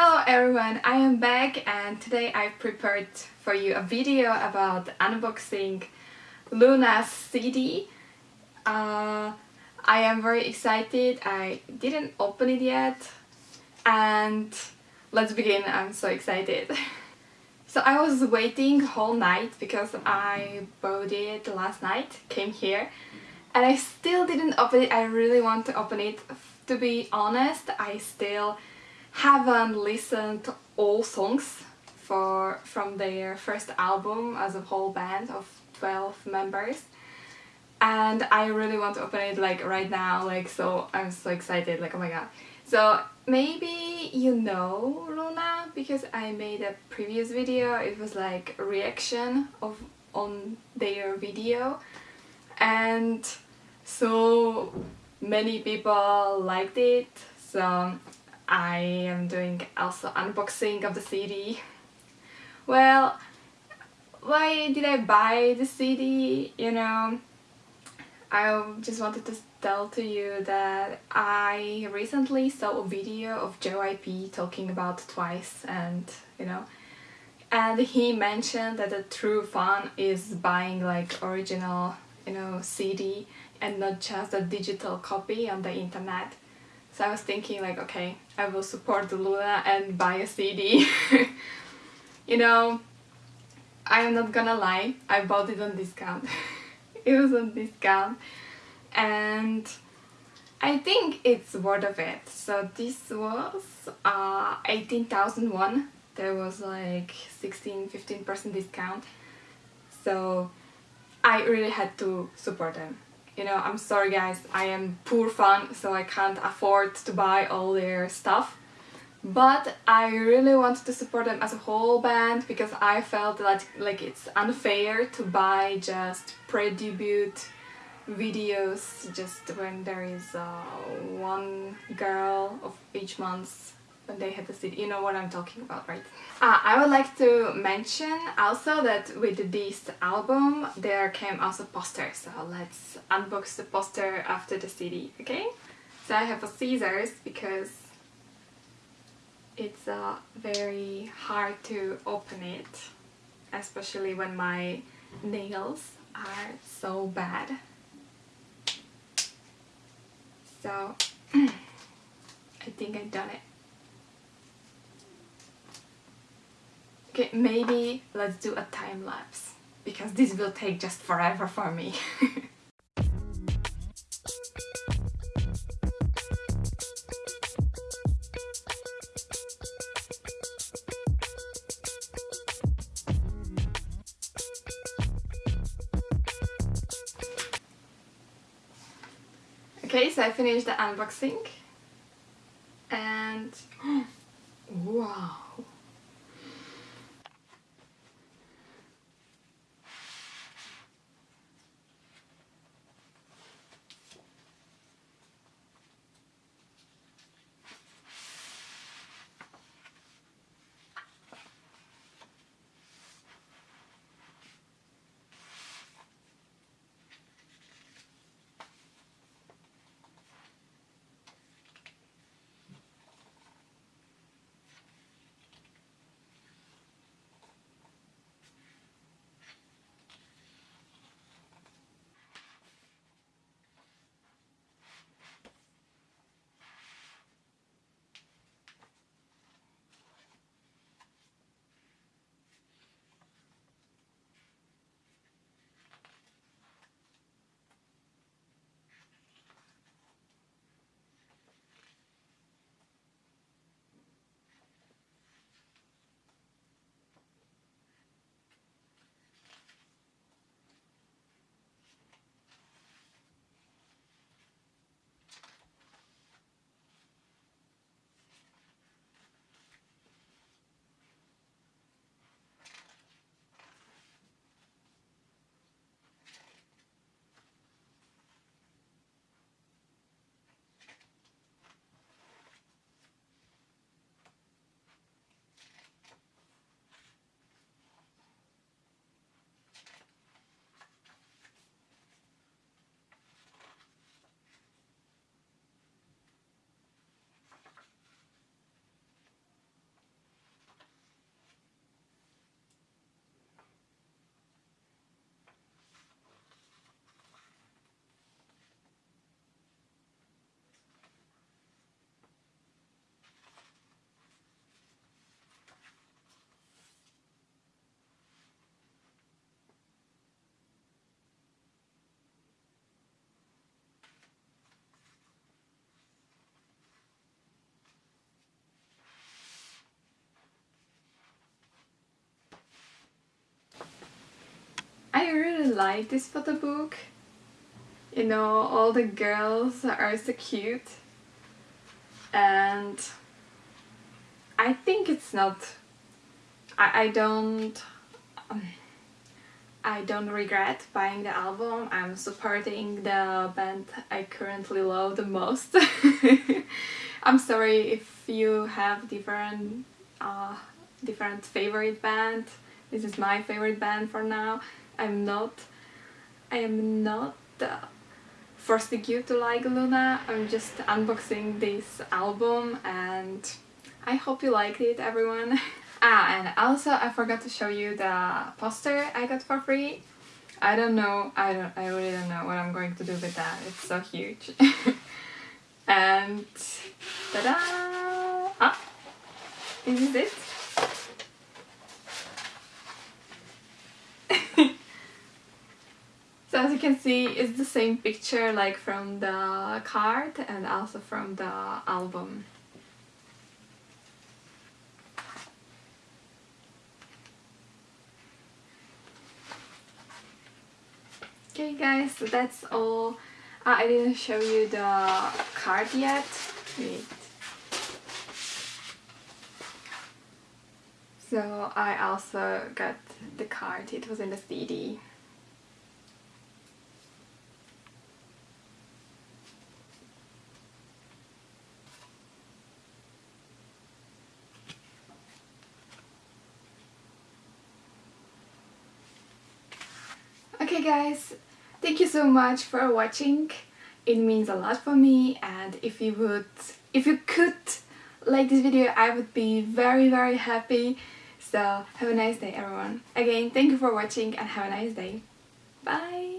Hello everyone, I am back and today I've prepared for you a video about unboxing Loona's CD. Uh, I am very excited, I didn't open it yet and let's begin, I'm so excited. so I was waiting whole night because I bought it last night, came here and I still didn't open it, I really want to open it. To be honest, I still haven't listened to all songs for from their first album as a whole band of 12 members. And I really want to open it like right now like so I'm so excited like oh my god. So maybe you know Loona because I made a previous video. It was like reaction of on their video. And so many people liked it. So I am doing also unboxing of the CD. Well, why did I buy the CD? You know, I just wanted to tell to you that I recently saw a video of JYP talking about Twice and, you know, and he mentioned that the true fun is buying like original, you know, CD and not just a digital copy on the internet. So I was thinking like, okay, I will support the Loona and buy a CD. you know, I am not gonna lie, I bought it on discount. it was on discount and I think it's worth of it. So this was uh, 18,001. There was like 16-15% discount. So I really had to support them you know, I'm sorry guys, I am poor fan so I can't afford to buy all their stuff. But I really wanted to support them as a whole band because I felt that like it's unfair to buy just pre-debut videos just when there is uh, one girl of each month when they had the CD. You know what I'm talking about, right? Uh, I would like to mention also that with this album there came also posters. so let's unbox the poster after the CD, okay? So I have a scissors because it's uh, very hard to open it, especially when my nails are so bad. So I think I've done it. Okay, maybe let's do a time lapse because this will take just forever for me. Okay, so I finished the unboxing and wow like this photo book. You know, all the girls are so cute. And I think it's not... I, I don't... Um, I don't regret buying the album. I'm supporting the band I currently love the most. I'm sorry if you have different uh, different favorite band. This is my favorite band for now. I'm not I am not uh, forcing you to like Loona, I'm just unboxing this album and I hope you liked it everyone. ah and also I forgot to show you the poster I got for free. I don't know, I don't I really don't know what I'm going to do with that. It's so huge. and ta-da! Ah! This is it. so as you can see, it's the same picture like from the card and also from the album. Okay guys, so that's all. Uh, I didn't show you the card yet. Wait. So I also got the card, it was in the CD. Okay guys, thank you so much for watching. It means a lot for me and if you would, if you could like this video I would be very very happy so have a nice day everyone. Again, thank you for watching and have a nice day. Bye!